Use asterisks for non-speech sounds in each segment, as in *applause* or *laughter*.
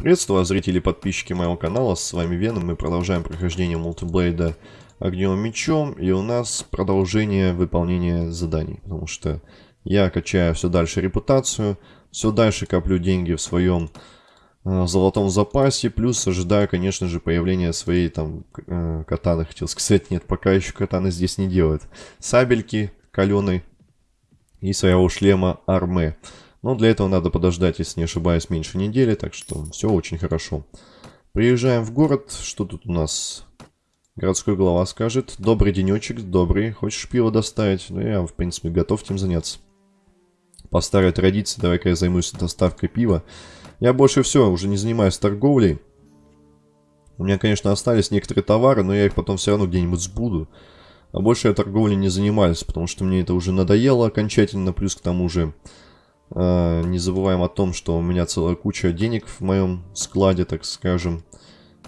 Приветствую зрители и подписчики моего канала, с вами Веном, мы продолжаем прохождение мультиблейда огневым мечом, и у нас продолжение выполнения заданий, потому что я качаю все дальше репутацию, все дальше коплю деньги в своем э, золотом запасе, плюс ожидаю, конечно же, появления своей там э, катаны, хотел сказать, нет, пока еще катаны здесь не делают, сабельки каленой и своего шлема арме. Но для этого надо подождать, если не ошибаюсь, меньше недели, так что все очень хорошо. Приезжаем в город, что тут у нас? Городской глава скажет, добрый денечек, добрый, хочешь пиво доставить? Ну, я, в принципе, готов этим заняться. По старой традиции, давай-ка я займусь доставкой пива. Я больше все, уже не занимаюсь торговлей. У меня, конечно, остались некоторые товары, но я их потом все равно где-нибудь сбуду. А больше я торговлей не занимаюсь, потому что мне это уже надоело окончательно, плюс к тому же не забываем о том, что у меня целая куча денег в моем складе, так скажем.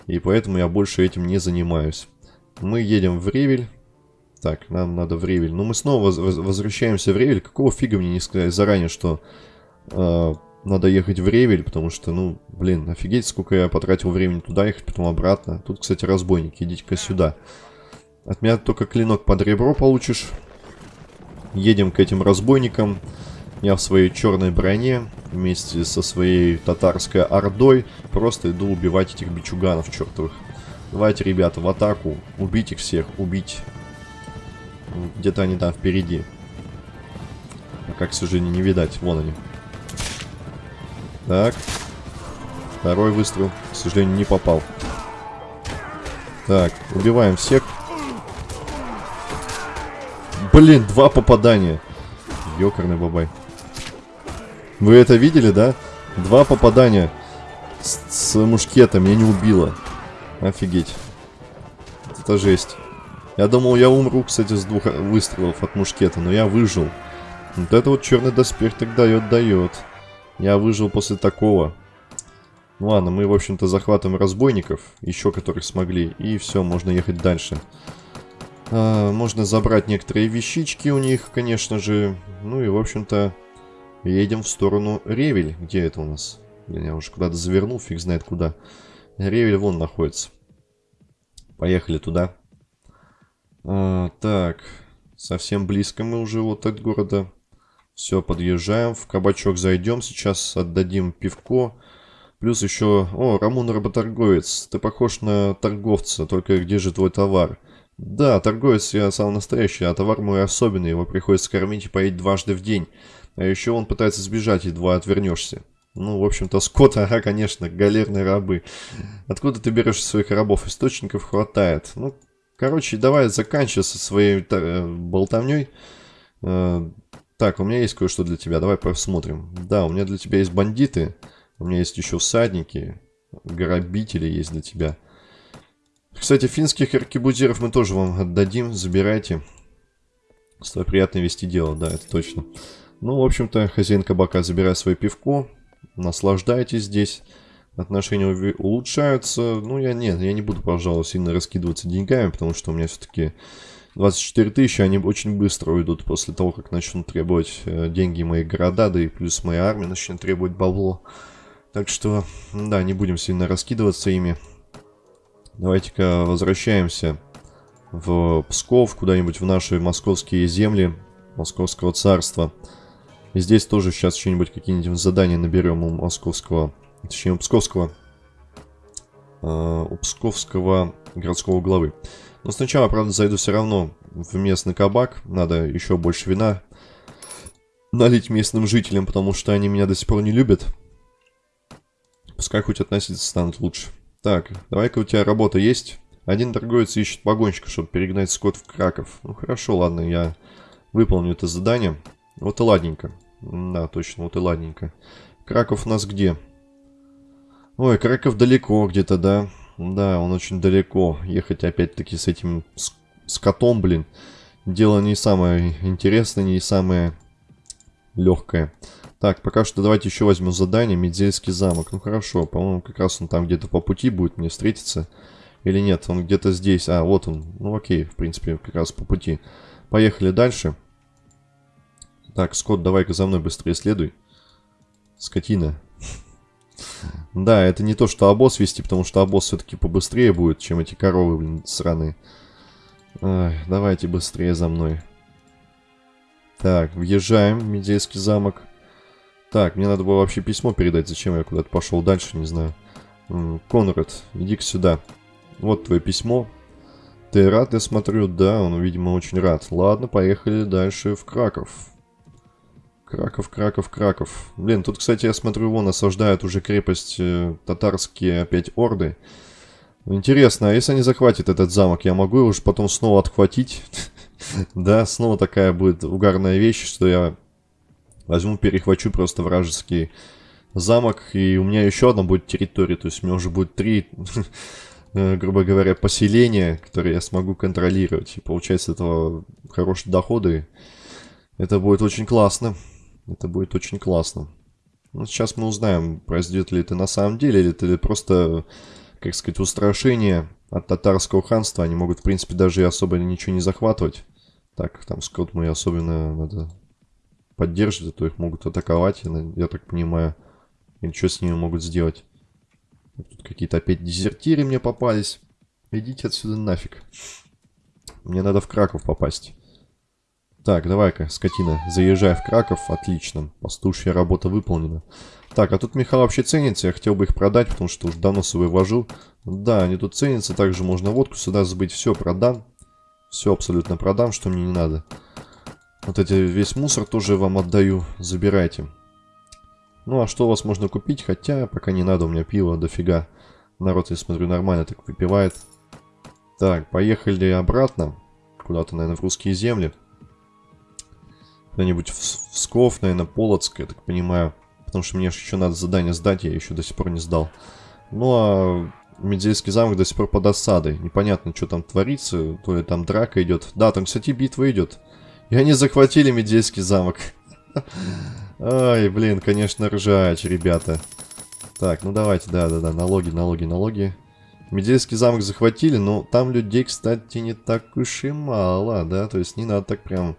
И поэтому я больше этим не занимаюсь. Мы едем в Ревель. Так, нам надо в Ревель. Но мы снова воз возвращаемся в Ревель. Какого фига мне не сказать заранее, что э, надо ехать в Ревель? Потому что, ну, блин, офигеть, сколько я потратил времени туда ехать, потом обратно. Тут, кстати, разбойники. Идите-ка сюда. От меня только клинок под ребро получишь. Едем к этим разбойникам. Я в своей черной броне вместе со своей татарской ордой просто иду убивать этих бичуганов чертовых. Давайте, ребята, в атаку. Убить их всех, убить. Где-то они там впереди. А как, к сожалению, не видать. Вон они. Так. Второй выстрел, к сожалению, не попал. Так, убиваем всех. Блин, два попадания. Ёкарный бабай. Вы это видели, да? Два попадания с, с мушкета меня не убило. Офигеть. Это жесть. Я думал, я умру, кстати, с двух выстрелов от мушкета, но я выжил. Вот это вот черный доспех так дает, дает. Я выжил после такого. Ну ладно, мы, в общем-то, захватываем разбойников, еще которых смогли, и все, можно ехать дальше. А, можно забрать некоторые вещички у них, конечно же. Ну и, в общем-то, Едем в сторону Ревель. Где это у нас? Блин, я уже куда-то завернул, фиг знает куда. Ревель вон находится. Поехали туда. А, так, совсем близко мы уже вот от города. Все, подъезжаем. В кабачок зайдем. Сейчас отдадим пивко. Плюс еще... О, Рамон работорговец. Ты похож на торговца, только где же твой товар? Да, торговец я самый настоящий, а товар мой особенный. Его приходится кормить и поить дважды в день. А еще он пытается сбежать, едва отвернешься. Ну, в общем-то, скот, ага, конечно, галерные рабы. Откуда ты берешь своих рабов? Источников хватает. Ну, короче, давай заканчивай со своей э, болтовней. Э, так, у меня есть кое-что для тебя, давай посмотрим. Да, у меня для тебя есть бандиты. У меня есть еще всадники. Грабители есть для тебя. Кстати, финских аркебузиров мы тоже вам отдадим. Забирайте. С тобой приятно вести дело, да, это точно. Ну, в общем-то, хозяин кабака забирает свое пивко, наслаждайтесь здесь, отношения улучшаются. Ну, я нет, я не буду, пожалуй, сильно раскидываться деньгами, потому что у меня все-таки 24 тысячи, они очень быстро уйдут после того, как начнут требовать э, деньги мои города, да и плюс моя армия начнет требовать бабло. Так что, да, не будем сильно раскидываться ими. Давайте-ка возвращаемся в Псков, куда-нибудь в наши московские земли, Московского царства. И здесь тоже сейчас что-нибудь какие-нибудь задания наберем у московского, точнее у псковского, э, у псковского городского главы. Но сначала, правда, зайду все равно в местный кабак. Надо еще больше вина налить местным жителям, потому что они меня до сих пор не любят. Пускай хоть относиться станут лучше. Так, давай-ка у тебя работа есть. Один торговец ищет погонщика, чтобы перегнать скот в Краков. Ну хорошо, ладно, я выполню это задание. Вот и ладненько. Да, точно, вот и ладненько. Краков у нас где? Ой, Краков далеко где-то, да? Да, он очень далеко. Ехать опять-таки с этим с, котом, блин. Дело не самое интересное, не самое легкое. Так, пока что давайте еще возьмем задание. Медзельский замок. Ну хорошо, по-моему, как раз он там где-то по пути будет мне встретиться. Или нет, он где-то здесь. А, вот он. Ну окей, в принципе, как раз по пути. Поехали дальше. Так, Скотт, давай-ка за мной быстрее следуй. Скотина. Да, это не то, что обоз вести, потому что обоз все-таки побыстрее будет, чем эти коровы, блин, сраные. Ай, давайте быстрее за мной. Так, въезжаем в Медейский замок. Так, мне надо было вообще письмо передать. Зачем я куда-то пошел дальше, не знаю. Конрад, иди-ка сюда. Вот твое письмо. Ты рад, я смотрю? Да, он, видимо, очень рад. Ладно, поехали дальше в Краков. Краков, Краков, Краков. Блин, тут, кстати, я смотрю, вон осаждают уже крепость э, татарские опять орды. Интересно, а если они захватят этот замок, я могу его уж потом снова отхватить? *laughs* Да, снова такая будет угарная вещь, что я возьму, перехвачу просто вражеский замок, и у меня еще одна будет территория, то есть у меня уже будет три, *laughs* э, грубо говоря, поселения, которые я смогу контролировать, и получается этого хорошие доходы. Это будет очень классно. Это будет очень классно. Ну, сейчас мы узнаем, произойдет ли это на самом деле, или это просто, как сказать, устрашение от татарского ханства. Они могут, в принципе, даже и особо ничего не захватывать. Так, там скот мы особенно надо поддерживать, а то их могут атаковать, я, так понимаю. Или что с ними могут сделать. Тут какие-то опять дезертиры мне попались. Идите отсюда нафиг. Мне надо в Краков попасть. Так, давай-ка, скотина, заезжай в Краков. Отлично. Пастушья работа выполнена. Так, а тут меха вообще ценится. Я хотел бы их продать, потому что уже давно свой вожу. Да, они тут ценятся. Также можно водку сюда забыть. Все, продам. Все абсолютно продам, что мне не надо. Вот эти весь мусор тоже вам отдаю. Забирайте. Ну, а что у вас можно купить? Хотя, пока не надо, у меня пиво дофига. Народ, я смотрю, нормально так выпивает. Так, поехали обратно. Куда-то, наверное, в русские земли. Куда-нибудь в, в Сков, наверное, Полоцк, я так понимаю. Потому что мне еще надо задание сдать, я еще до сих пор не сдал. Ну, а Медзейский замок до сих пор под осадой. Непонятно, что там творится. То ли там драка идет. Да, там, кстати, битва идет. И они захватили Медзейский замок. Ай, блин, конечно, ржач, ребята. Так, ну давайте, да-да-да, налоги, налоги, налоги. Медельский замок захватили, но там людей, кстати, не так уж и мало, да? То есть не надо так прям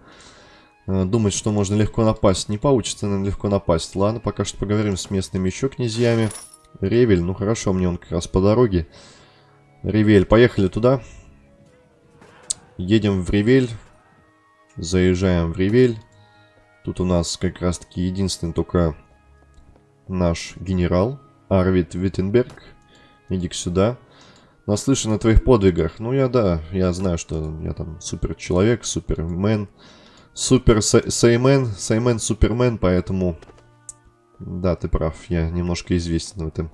думать, что можно легко напасть. Не получится нам легко напасть. Ладно, пока что поговорим с местными еще князьями. Ревель, ну хорошо, мне он как раз по дороге. Ревель, поехали туда. Едем в Ревель. Заезжаем в Ревель. Тут у нас как раз таки единственный только наш генерал. Арвид Виттенберг. Иди-ка сюда. Наслышан о твоих подвигах. Ну, я, да, я знаю, что я там супер человек, супермен. Супер Саймен, Саймен Супермен, поэтому... Да, ты прав, я немножко известен в этом...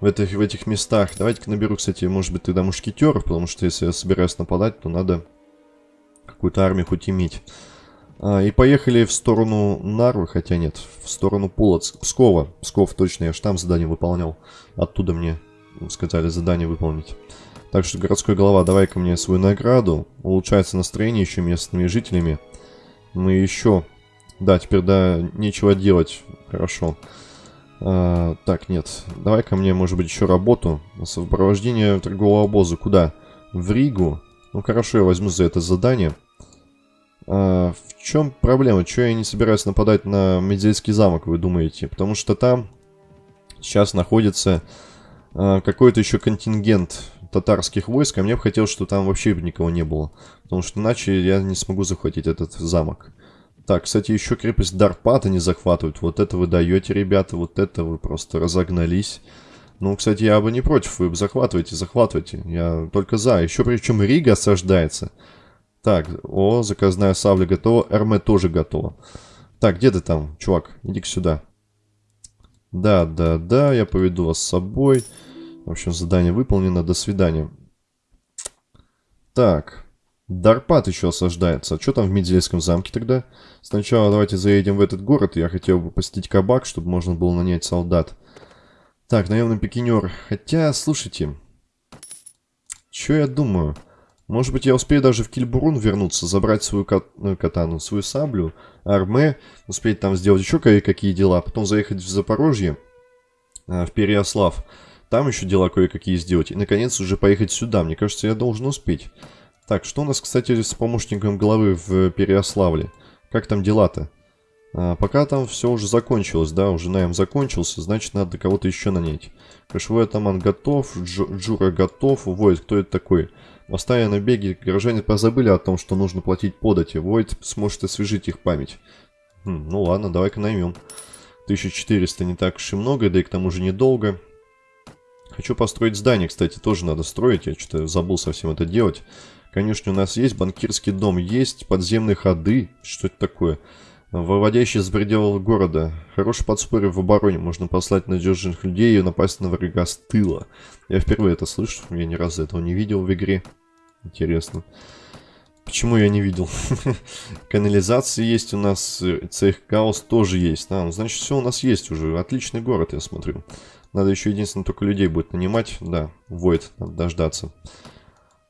В этих, в этих местах. Давайте-ка наберу, кстати, может быть, тогда мушкетеров, потому что если я собираюсь нападать, то надо какую-то армию хоть иметь. А, и поехали в сторону Нарвы, хотя нет, в сторону Полоцк, Пскова. Псков, точно, я же там задание выполнял. Оттуда мне сказали задание выполнить. Так что, городской голова, давай-ка мне свою награду. Улучшается настроение еще местными жителями. Мы еще... Да, теперь, да, нечего делать. Хорошо. А, так, нет. Давай ко мне, может быть, еще работу. Сопровождение торгового обоза. Куда? В Ригу? Ну, хорошо, я возьму за это задание. А, в чем проблема? Чего я не собираюсь нападать на Медельский замок, вы думаете? Потому что там сейчас находится а, какой-то еще контингент татарских войск, а мне бы хотелось, чтобы там вообще никого не было. Потому что иначе я не смогу захватить этот замок. Так, кстати, еще крепость Дарпата не захватывают. Вот это вы даете, ребята, вот это вы просто разогнались. Ну, кстати, я бы не против, вы бы захватываете, захватывайте. Я только за. Еще причем Рига осаждается. Так, о, заказная сабля готова, Эрме тоже готова. Так, где ты там, чувак? Иди-ка сюда. Да, да, да, я поведу вас с собой. В общем, задание выполнено. До свидания. Так. Дарпат еще осаждается. А что там в Медельском замке тогда? Сначала давайте заедем в этот город. Я хотел бы посетить кабак, чтобы можно было нанять солдат. Так, наемный пикинер. Хотя, слушайте. Что я думаю? Может быть, я успею даже в Кильбурун вернуться, забрать свою кат ну, катану, свою саблю, арме, успеть там сделать еще кое-какие дела, а потом заехать в Запорожье, э, в Переослав. Там еще дела кое-какие сделать. И, наконец, уже поехать сюда. Мне кажется, я должен успеть. Так, что у нас, кстати, с помощником главы в Переославле? Как там дела-то? А, пока там все уже закончилось, да, уже найм закончился, значит надо кого-то еще нанять. Кошевой атаман готов, Дж Джура готов, Войд, кто это такой? Оставя на беге, горожане позабыли о том, что нужно платить подати. Войд сможет освежить их память. Хм, ну ладно, давай-ка наймем. 1400 не так уж и много, да и к тому же недолго. Хочу построить здание, кстати, тоже надо строить. Я что-то забыл совсем это делать. Конечно, у нас есть, банкирский дом есть, подземные ходы. Что это такое? Выводящий с пределов города. Хороший подспорье в обороне. Можно послать надежных людей и напасть на врага с тыла. Я впервые это слышу. Я ни разу этого не видел в игре. Интересно. Почему я не видел? *laughs* Канализация есть у нас. Цех Хаос тоже есть. А, ну, значит, все у нас есть уже. Отличный город, я смотрю. Надо еще единственное только людей будет нанимать. Да, Войд, надо дождаться.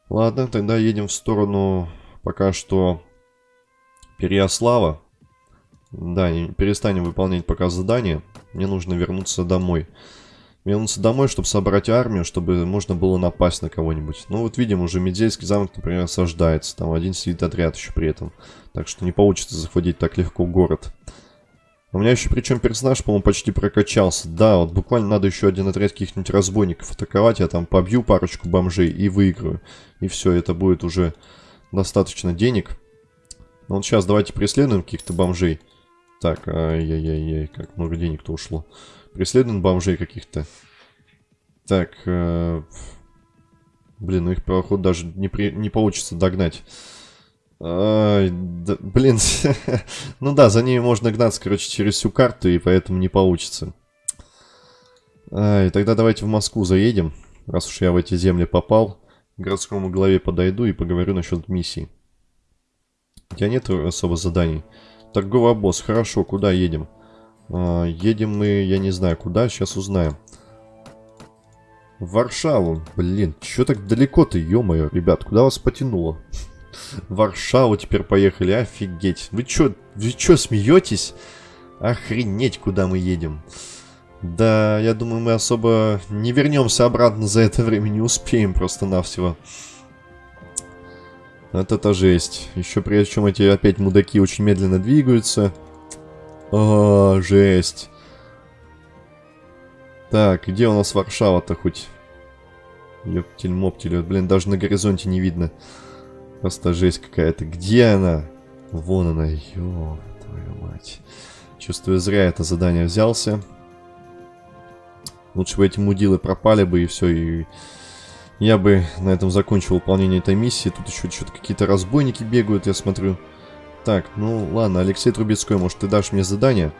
Ладно, тогда едем в сторону пока что Переяслава. Да, перестанем выполнять пока задание. Мне нужно вернуться домой. Вернуться домой, чтобы собрать армию, чтобы можно было напасть на кого-нибудь. Ну вот видим, уже Медзейский замок, например, осаждается. Там один сидит отряд еще при этом. Так что не получится захватить так легко город. У меня еще причем персонаж, по-моему, почти прокачался. Да, вот буквально надо еще один отряд каких-нибудь разбойников атаковать. Я там побью парочку бомжей и выиграю. И все, это будет уже достаточно денег. Ну вот сейчас давайте преследуем каких-то бомжей. Так, ай-яй-яй-яй, как много денег-то ушло. Преследуем бомжей каких-то. Так, э, блин, ну их, походу, даже не, при, не получится догнать. Ай, да, блин, *laughs* ну да, за ними можно гнаться, короче, через всю карту, и поэтому не получится. Ай, тогда давайте в Москву заедем, раз уж я в эти земли попал. К городскому главе подойду и поговорю насчет миссии. У тебя нет особо заданий? Торговый обоз. Хорошо, куда едем? А, едем мы, я не знаю, куда, сейчас узнаем. В Варшаву. Блин, что так далеко-то, ё-моё, ребят, куда вас потянуло? Варшаву теперь поехали, офигеть. Вы чё, вы чё, смеетесь? Охренеть, куда мы едем. Да, я думаю, мы особо не вернемся обратно за это время, не успеем просто-навсего. Это-то жесть. Еще прежде чем эти опять мудаки очень медленно двигаются. О, жесть. Так, где у нас Варшава-то хоть? Ёптель-моптель, блин, даже на горизонте не видно. Просто жесть какая-то. Где она? Вон она, ё, твою мать. Чувствую, зря это задание взялся. Лучше бы эти мудилы пропали бы и все, и я бы на этом закончил выполнение этой миссии. Тут еще что-то какие-то разбойники бегают, я смотрю. Так, ну ладно, Алексей Трубецкой, может ты дашь мне задание?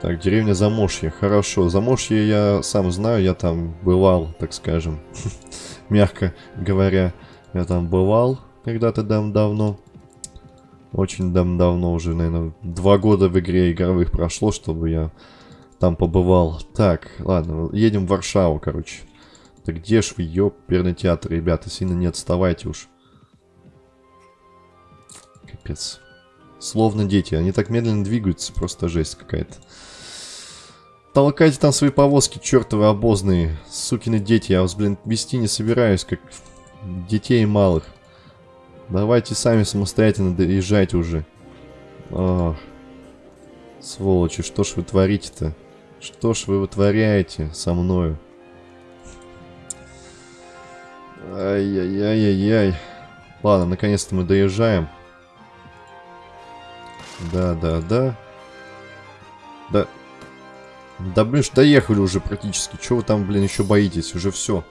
Так, деревня Замошье. Хорошо, Замошье я сам знаю, я там бывал, так скажем. *laughs* Мягко говоря, я там бывал когда-то давно. Очень давно уже, наверное, два года в игре игровых прошло, чтобы я там побывал. Так, ладно, едем в Варшаву, короче. Да где ж вы, ёперный театр, ребята, сильно не отставайте уж. Капец. Словно дети, они так медленно двигаются, просто жесть какая-то. Толкайте там свои повозки, чертовы обозные, сукины дети, я вас, блин, вести не собираюсь, как детей малых. Давайте сами самостоятельно доезжайте уже. Ох. Сволочи, что ж вы творите-то? Что ж вы вытворяете со мною? Ай-яй-яй-яй-яй. Ладно, наконец-то мы доезжаем. Да-да-да. Да. Да, блин, доехали уже практически. Чего вы там, блин, еще боитесь? Уже все.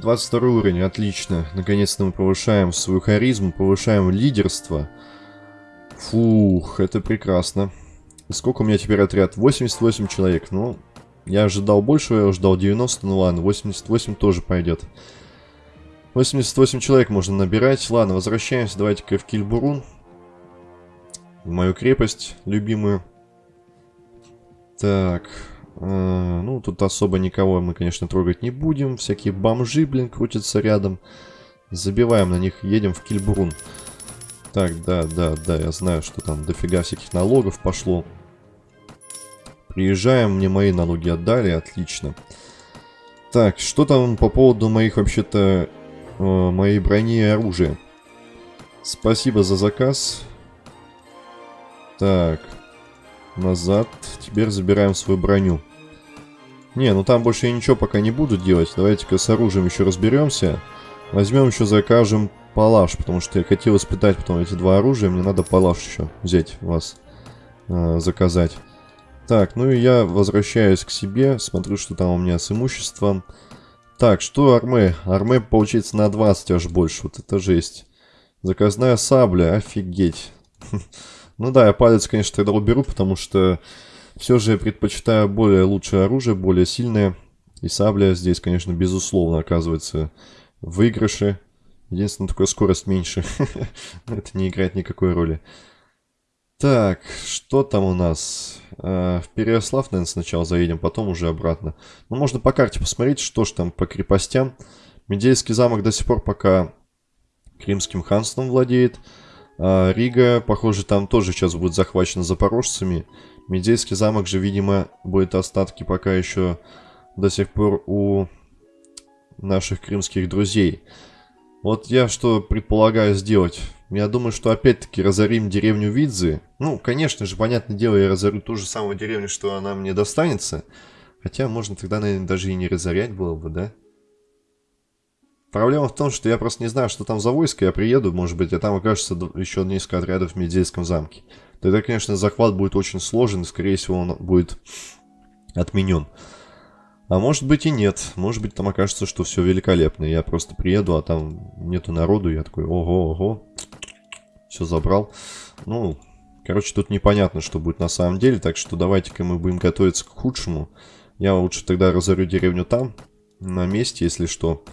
22 уровень, отлично. Наконец-то мы повышаем свою харизму, повышаем лидерство. Фух, это прекрасно. Сколько у меня теперь отряд? 88 человек. Ну, я ожидал больше, я ожидал 90, ну ладно, 88 тоже пойдет. 88 человек можно набирать. Ладно, возвращаемся. Давайте-ка в Кильбурун. В мою крепость любимую. Так. Э, ну, тут особо никого мы, конечно, трогать не будем. Всякие бомжи, блин, крутятся рядом. Забиваем на них, едем в Кильбурун. Так, да, да, да, я знаю, что там дофига всяких налогов пошло. Приезжаем, мне мои налоги отдали, отлично. Так, что там по поводу моих вообще-то э, моей брони и оружия. Спасибо за заказ. Так, Назад. Теперь забираем свою броню. Не, ну там больше я ничего пока не буду делать. Давайте-ка с оружием еще разберемся. Возьмем еще, закажем палаш, потому что я хотел испытать потом эти два оружия. Мне надо палаш еще взять у вас, э, заказать. Так, ну и я возвращаюсь к себе, смотрю, что там у меня с имуществом. Так, что армы? Армы получается на 20 аж больше, вот это жесть. Заказная сабля, офигеть. *laughs* Ну да, я палец, конечно, тогда уберу, потому что все же я предпочитаю более лучшее оружие, более сильное. И сабля здесь, конечно, безусловно оказывается выигрыше. Единственное, только скорость меньше. *laughs* Это не играет никакой роли. Так, что там у нас? А, в Переослав, наверное, сначала заедем, потом уже обратно. Ну, можно по карте посмотреть, что ж там по крепостям. Медейский замок до сих пор пока Кримским ханством владеет. А Рига, похоже, там тоже сейчас будет захвачена запорожцами. Медейский замок же, видимо, будет остатки пока еще до сих пор у наших крымских друзей. Вот я что предполагаю сделать. Я думаю, что опять-таки разорим деревню Видзы. Ну, конечно же, понятное дело, я разорю ту же самую деревню, что она мне достанется. Хотя можно тогда, наверное, даже и не разорять было бы, да? Проблема в том, что я просто не знаю, что там за войско. Я приеду, может быть, а там окажется еще несколько отрядов в Медейском замке. Тогда, конечно, захват будет очень сложен, и, скорее всего, он будет отменен. А может быть и нет. Может быть, там окажется, что все великолепно. Я просто приеду, а там нету народу. Я такой, ого, ого. Все забрал. Ну, короче, тут непонятно, что будет на самом деле. Так что давайте-ка мы будем готовиться к худшему. Я лучше тогда разорю деревню там, на месте, если что.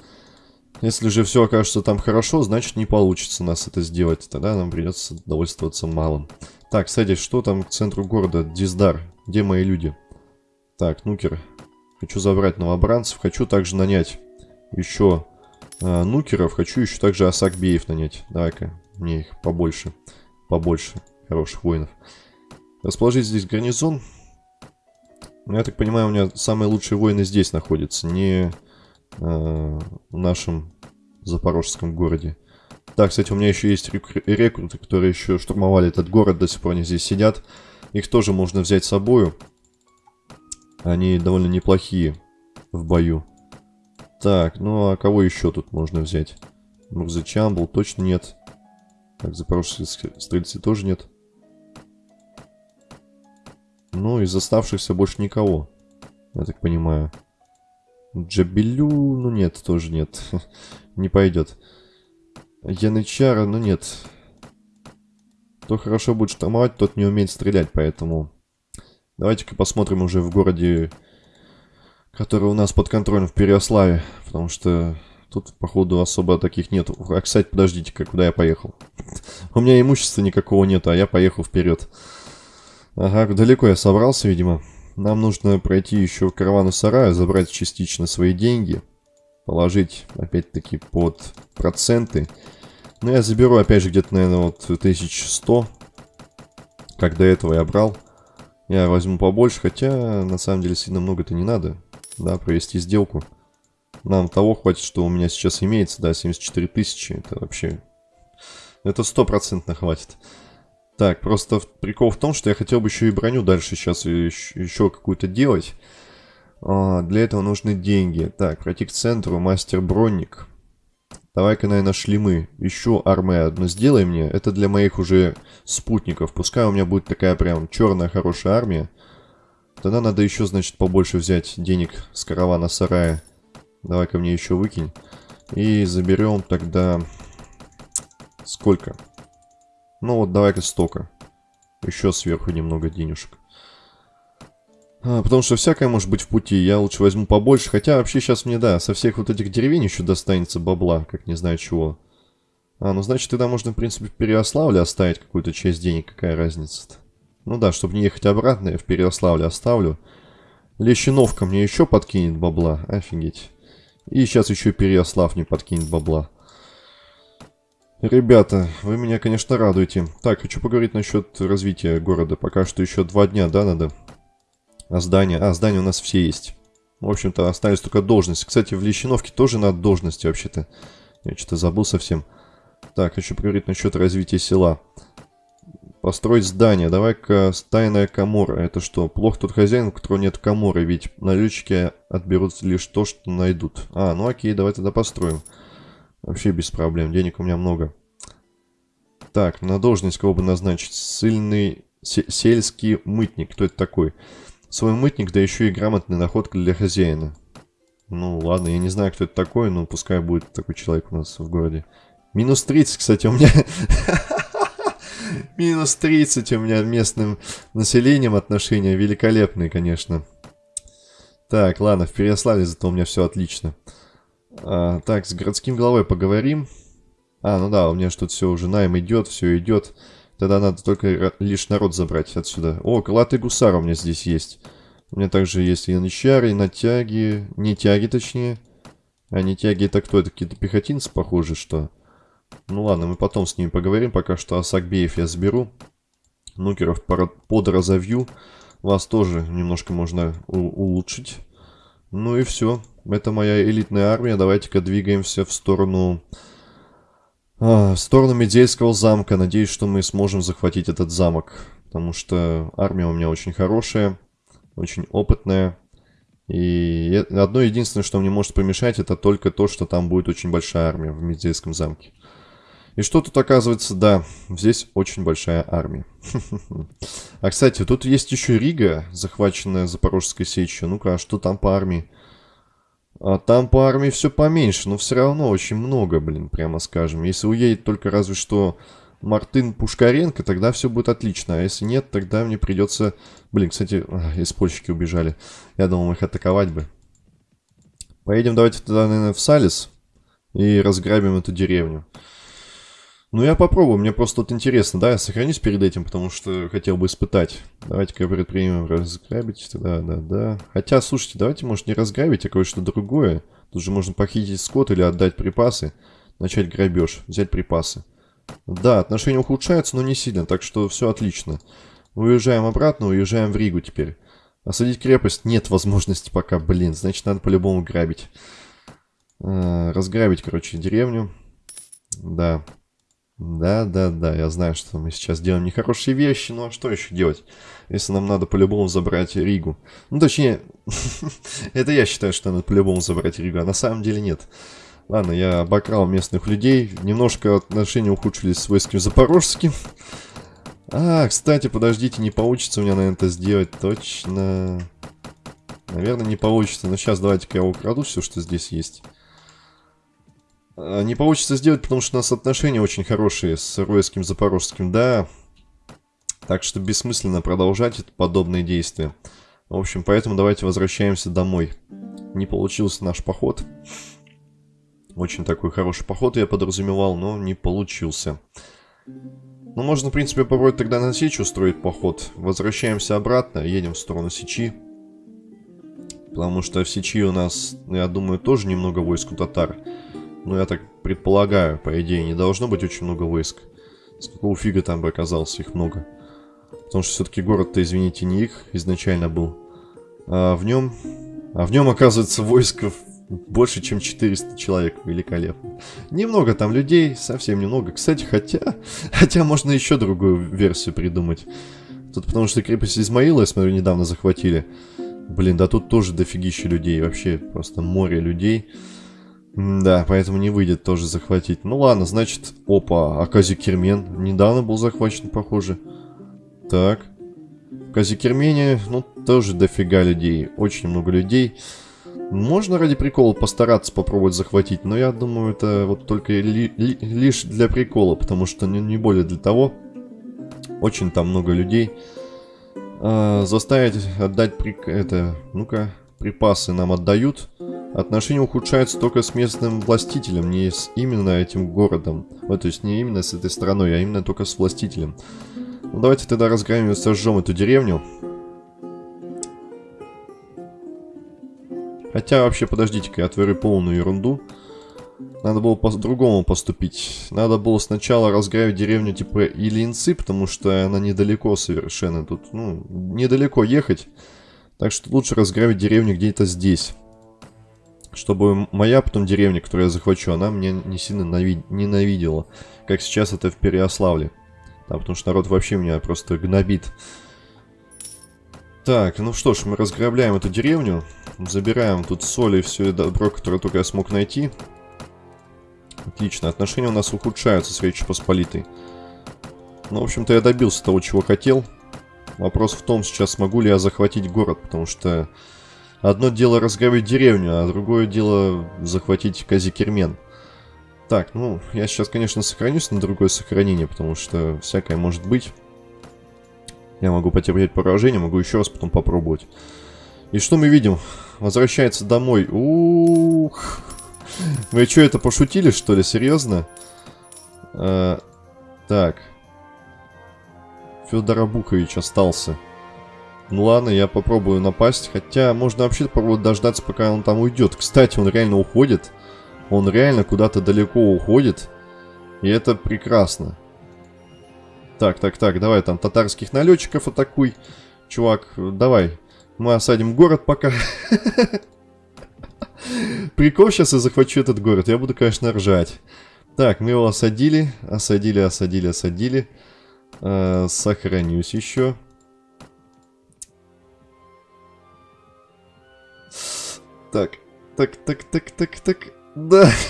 Если же все окажется там хорошо, значит не получится нас это сделать. Тогда нам придется довольствоваться малым. Так, кстати, что там к центру города? Диздар. Где мои люди? Так, нукер. Хочу забрать новобранцев. Хочу также нанять еще э, нукеров. Хочу еще также асакбеев нанять. Давай-ка, мне их побольше. Побольше хороших воинов. Расположить здесь гарнизон. Ну, я так понимаю, у меня самые лучшие воины здесь находятся. Не Э, в нашем запорожском городе. Так, кстати, у меня еще есть рекруты, которые еще штурмовали этот город, до сих пор они здесь сидят. Их тоже можно взять с собой. Они довольно неплохие в бою. Так, ну а кого еще тут можно взять? Мурзачамбл точно нет. Так, запорожские стрельцы тоже нет. Ну, из оставшихся больше никого. Я так понимаю. Джабелю, ну нет, тоже нет. *laughs* Не пойдет. Янычара, ну нет. Кто хорошо будет штурмовать, тот не умеет стрелять, поэтому... Давайте-ка посмотрим уже в городе, который у нас под контролем в Переославе. Потому что тут, походу, особо таких нет. А, кстати, подождите-ка, куда я поехал? *laughs* У меня имущества никакого нет, а я поехал вперед. Ага, далеко я собрался, видимо. Нам нужно пройти еще в каравану сарая, забрать частично свои деньги, положить, опять-таки, под проценты. Но ну, я заберу, опять же, где-то, наверное, вот 1100, как до этого я брал. Я возьму побольше, хотя, на самом деле, сильно много-то не надо, да, провести сделку. Нам того хватит, что у меня сейчас имеется, да, 74 тысячи, это вообще... Это стопроцентно хватит. Так, просто прикол в том, что я хотел бы еще и броню дальше сейчас еще, какую-то делать. А, для этого нужны деньги. Так, пройти к центру, мастер-бронник. Давай-ка, наверное, шлемы. Еще армы одну сделай мне. Это для моих уже спутников. Пускай у меня будет такая прям черная хорошая армия. Тогда надо еще, значит, побольше взять денег с каравана сарая. Давай-ка мне еще выкинь. И заберем тогда... Сколько? Ну вот, давай-ка столько. Еще сверху немного денежек. А, потому что всякое может быть в пути. Я лучше возьму побольше. Хотя вообще сейчас мне, да, со всех вот этих деревень еще достанется бабла, как не знаю чего. А, ну значит тогда можно, в принципе, в Переославле оставить какую-то часть денег. Какая разница-то? Ну да, чтобы не ехать обратно, я в Переославле оставлю. Лещиновка мне еще подкинет бабла. Офигеть. И сейчас еще Переослав не подкинет бабла. Ребята, вы меня, конечно, радуете. Так, хочу поговорить насчет развития города. Пока что еще два дня, да, надо? А здания? А, здания у нас все есть. В общем-то, остались только должности. Кстати, в Лещиновке тоже надо должности, вообще-то. Я что-то забыл совсем. Так, хочу поговорить насчет развития села. Построить здание. Давай-ка тайная комора. Это что? Плохо тут хозяин, у которого нет коморы, ведь налетчики отберут лишь то, что найдут. А, ну окей, давай тогда построим. Вообще без проблем, денег у меня много. Так, на должность кого бы назначить? Сильный сельский мытник. Кто это такой? Свой мытник, да еще и грамотная находка для хозяина. Ну ладно, я не знаю, кто это такой, но пускай будет такой человек у нас в городе. Минус 30, кстати, у меня... *laughs* Минус 30 у меня местным населением отношения. Великолепные, конечно. Так, ладно, в Переславе зато у меня все отлично. А, так, с городским головой поговорим. А, ну да, у меня что-то все уже найм идет, все идет. Тогда надо только лишь народ забрать отсюда. О, крылатый гусар у меня здесь есть. У меня также есть и янычары, и натяги. Не тяги, точнее. А не тяги это кто? Это какие-то пехотинцы, похоже, что... Ну ладно, мы потом с ними поговорим. Пока что Асакбеев я заберу. Нукеров подразовью. Вас тоже немножко можно улучшить. Ну и все. Это моя элитная армия. Давайте-ка двигаемся в сторону... А, в сторону Медельского замка. Надеюсь, что мы сможем захватить этот замок. Потому что армия у меня очень хорошая. Очень опытная. И одно единственное, что мне может помешать, это только то, что там будет очень большая армия в Медельском замке. И что тут оказывается? Да, здесь очень большая армия. *laughs* А, кстати, тут есть еще Рига, захваченная Запорожской сечью. Ну-ка, а что там по армии? А там по армии все поменьше, но все равно очень много, блин, прямо скажем. Если уедет только разве что Мартын Пушкаренко, тогда все будет отлично. А если нет, тогда мне придется... Блин, кстати, из убежали. Я думал, их атаковать бы. Поедем давайте тогда, наверное, в Салис и разграбим эту деревню. Ну, я попробую, мне просто вот интересно, да, я сохранюсь перед этим, потому что хотел бы испытать. Давайте-ка предпримем разграбить, да, да, да. Хотя, слушайте, давайте, может, не разграбить, а кое-что другое. Тут же можно похитить скот или отдать припасы, начать грабеж, взять припасы. Да, отношения ухудшаются, но не сильно, так что все отлично. Уезжаем обратно, уезжаем в Ригу теперь. Осадить крепость нет возможности пока, блин, значит, надо по-любому грабить. А, разграбить, короче, деревню. Да. Да, да, да, я знаю, что мы сейчас делаем нехорошие вещи, но что еще делать, если нам надо по-любому забрать Ригу? Ну, точнее, *laughs* это я считаю, что надо по-любому забрать Ригу, а на самом деле нет. Ладно, я обокрал местных людей, немножко отношения ухудшились с войском запорожским. А, кстати, подождите, не получится у меня, наверное, это сделать, точно. Наверное, не получится, но сейчас давайте-ка я украду все, что здесь есть. А, не получится сделать, потому что у нас отношения очень хорошие с Ройским Запорожским, да. Так что бессмысленно продолжать подобные действия. В общем, поэтому давайте возвращаемся домой. Не получился наш поход. Очень такой хороший поход я подразумевал, но не получился. Ну, можно, в принципе, попробовать тогда на Сечь устроить поход. Возвращаемся обратно, едем в сторону Сечи. Потому что в Сечи у нас, я думаю, тоже немного войск у татар. Ну, я так предполагаю, по идее, не должно быть очень много войск. С какого фига там бы оказалось их много? Потому что все-таки город-то, извините, не их изначально был. А в нем... А в нем, оказывается, войско больше, чем 400 человек. Великолепно. Немного там людей, совсем немного. Кстати, хотя... *laughs* Хотя можно еще другую версию придумать. Тут потому что крепость Измаила, я смотрю, недавно захватили. Блин, да тут тоже дофигища людей. Вообще просто море людей. Да, поэтому не выйдет тоже захватить. Ну ладно, значит, опа, а Казикермен недавно был захвачен, похоже. Так. В Казикермене, ну, тоже дофига людей. Очень много людей. Можно ради прикола постараться попробовать захватить, но я думаю, это вот только ли, ли, лишь для прикола, потому что не, не более для того. Очень там много людей. А, заставить отдать прик... это... Ну-ка, припасы нам отдают. Отношения ухудшаются только с местным властителем, не с именно этим городом. Вот, то есть не именно с этой страной, а именно только с властителем. Ну, давайте тогда разгромим и сожжем эту деревню. Хотя, вообще, подождите-ка, я творю полную ерунду. Надо было по-другому поступить. Надо было сначала разграбить деревню типа Илинцы, потому что она недалеко совершенно тут. Ну, недалеко ехать. Так что лучше разграбить деревню где-то здесь чтобы моя потом деревня, которую я захвачу, она меня не сильно ненавидела, как сейчас это в Переославле. Да, потому что народ вообще меня просто гнобит. Так, ну что ж, мы разграбляем эту деревню. Забираем тут соль и все добро, которое только я смог найти. Отлично, отношения у нас ухудшаются с Речью Посполитой. Ну, в общем-то, я добился того, чего хотел. Вопрос в том, сейчас смогу ли я захватить город, потому что одно дело разграбить деревню, а другое дело захватить Казикермен. Так, ну, я сейчас, конечно, сохранюсь на другое сохранение, потому что всякое может быть. Я могу потерпеть поражение, могу еще раз потом попробовать. И что мы видим? Возвращается домой. Ух. Вы что, это пошутили, что ли? Серьезно? А, так. Федор Абукович остался. Ну ладно, я попробую напасть. Хотя можно вообще попробовать дождаться, пока он там уйдет. Кстати, он реально уходит. Он реально куда-то далеко уходит. И это прекрасно. Так, так, так, давай там татарских налетчиков атакуй. Чувак, давай. Мы осадим город пока. *laughs* Прикол, сейчас я захвачу этот город. Я буду, конечно, ржать. Так, мы его осадили. Осадили, осадили, осадили. Э, сохранюсь еще. Так, так, так, так, так, так. Да. *laughs*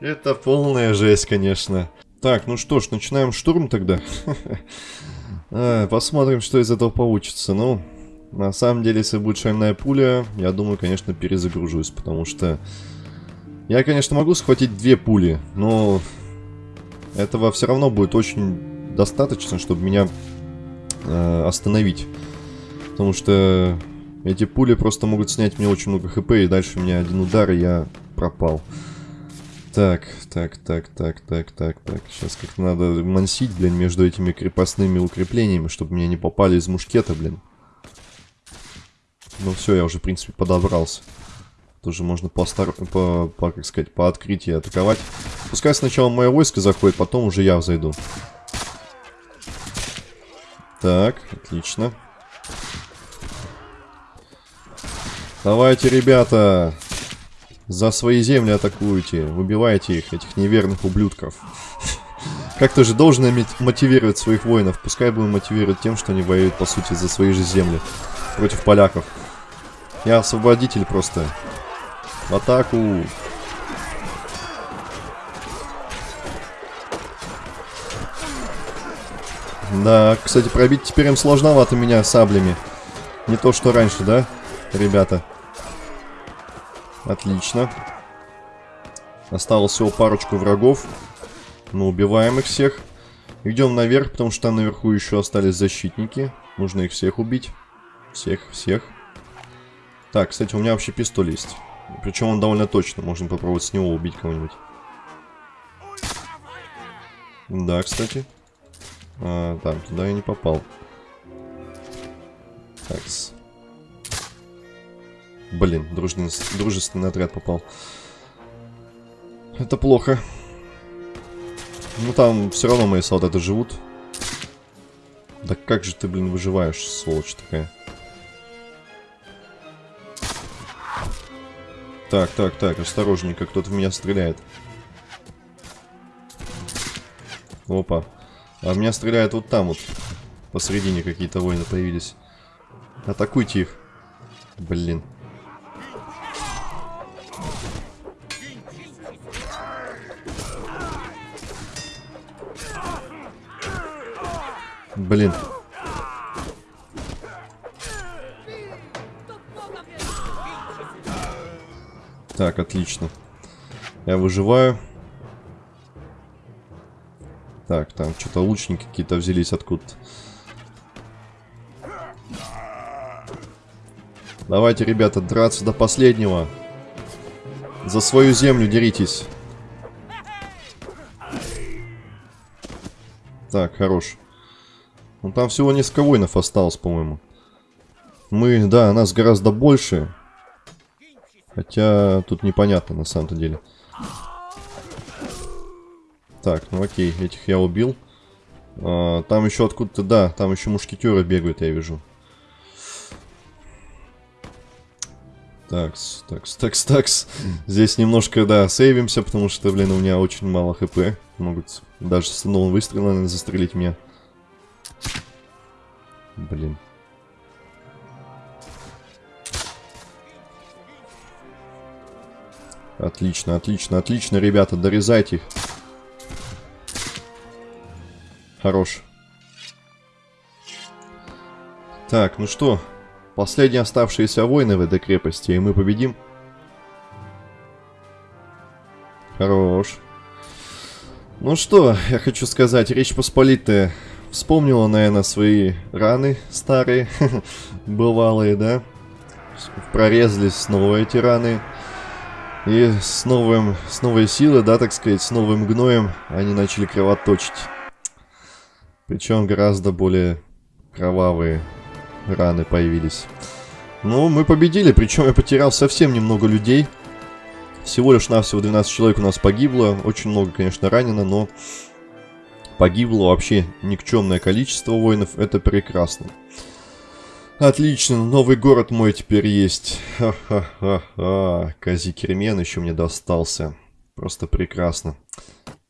Это полная жесть, конечно. Так, ну что ж, начинаем штурм тогда. а, *laughs* посмотрим, что из этого получится. Ну, на самом деле, если будет шальная пуля, я думаю, конечно, перезагружусь, потому что... Я, конечно, могу схватить две пули, но этого все равно будет очень достаточно, чтобы меня э, остановить. Потому что эти пули просто могут снять мне очень много хп, и дальше у меня один удар, и я пропал. Так, так, так, так, так, так, так. Сейчас как-то надо мансить, блин, между этими крепостными укреплениями, чтобы мне не попали из мушкета, блин. Ну все, я уже, в принципе, подобрался. Тоже можно по, стар... по, по, как сказать, по открытии атаковать. Пускай сначала мое войско заходит, потом уже я зайду. Так, отлично. Давайте, ребята, за свои земли атакуете, выбивайте их, этих неверных ублюдков. Как-то же должен мотивировать своих воинов. Пускай будем мотивировать тем, что они воюют, по сути, за свои же земли. Против поляков. Я освободитель просто. В атаку. Да, кстати, пробить теперь им сложновато меня саблями. Не то, что раньше, да, ребята? Отлично. Осталось всего парочку врагов. Мы убиваем их всех. Идем наверх, потому что там наверху еще остались защитники. Нужно их всех убить. Всех, всех. Так, кстати, у меня вообще пистоль есть. Причем он довольно точно. Можно попробовать с него убить кого-нибудь. Да, кстати. А, там, туда я не попал. Такс. Блин, дружный, дружественный отряд попал. Это плохо. Ну там все равно мои солдаты живут. Да как же ты, блин, выживаешь, сволочь такая. Так, так, так, осторожненько, кто-то в меня стреляет. Опа. А меня стреляют вот там вот. Посередине какие-то воины появились. Атакуйте их. Блин. Блин. Так, отлично. Я выживаю. Так, там что-то лучники какие-то взялись откуда-то. Давайте, ребята, драться до последнего. За свою землю деритесь. Так, хорош. Ну там всего несколько воинов осталось, по-моему. Мы, да, нас гораздо больше. Хотя тут непонятно на самом-то деле. Так, ну окей, этих я убил. А, там еще откуда-то, да, там еще мушкетеры бегают, я вижу. Такс, такс, такс, такс. Здесь немножко, да, сейвимся, потому что, блин, у меня очень мало хп. Могут даже с новым выстрелом застрелить меня. Блин. Отлично, отлично, отлично, ребята, дорезайте их. Хорош. Так, ну что, последние оставшиеся воины в этой крепости, и мы победим. Хорош. Ну что, я хочу сказать, Речь Посполитая вспомнила, наверное, свои раны старые, *laughs* бывалые, да? Прорезались снова эти раны. И с, новым, с новой силой, да, так сказать, с новым гноем они начали кровоточить. Причем гораздо более кровавые раны появились. Ну, мы победили, причем я потерял совсем немного людей. Всего лишь навсего 12 человек у нас погибло. Очень много, конечно, ранено, но погибло вообще никчемное количество воинов. Это прекрасно. Отлично, новый город мой теперь есть. Ха-ха-ха-ха. Казикермен еще мне достался. Просто прекрасно.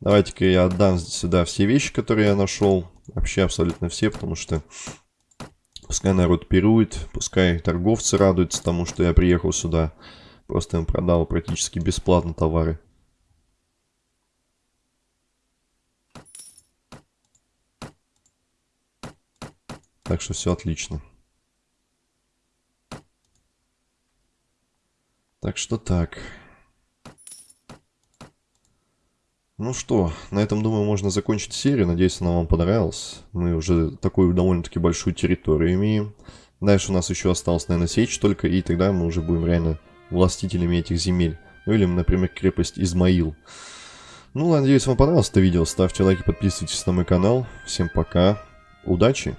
Давайте-ка я отдам сюда все вещи, которые я нашел. Вообще абсолютно все, потому что пускай народ пирует, пускай торговцы радуются тому, что я приехал сюда. Просто им продал практически бесплатно товары. Так что все отлично. Так что так. Ну что, на этом, думаю, можно закончить серию. Надеюсь, она вам понравилась. Мы уже такую довольно-таки большую территорию имеем. Дальше у нас еще осталось, наверное, сечь только, и тогда мы уже будем реально властителями этих земель. Ну или, например, крепость Измаил. Ну, надеюсь, вам понравилось это видео. Ставьте лайки, подписывайтесь на мой канал. Всем пока. Удачи!